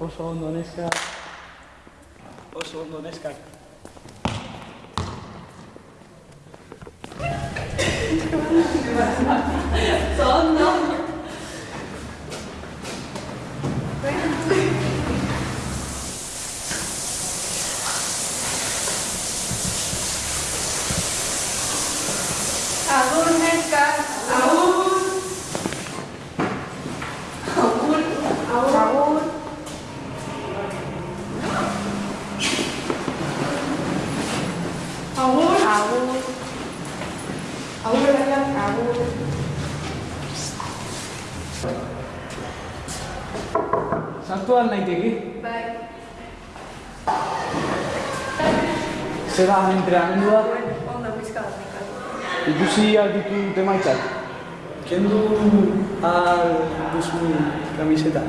oso ondo neskak oso ondo neskak Agur neska, agur. Agur, agur. Agur. Agur. Did you see al Bitu de Can you al Bitu camiseta?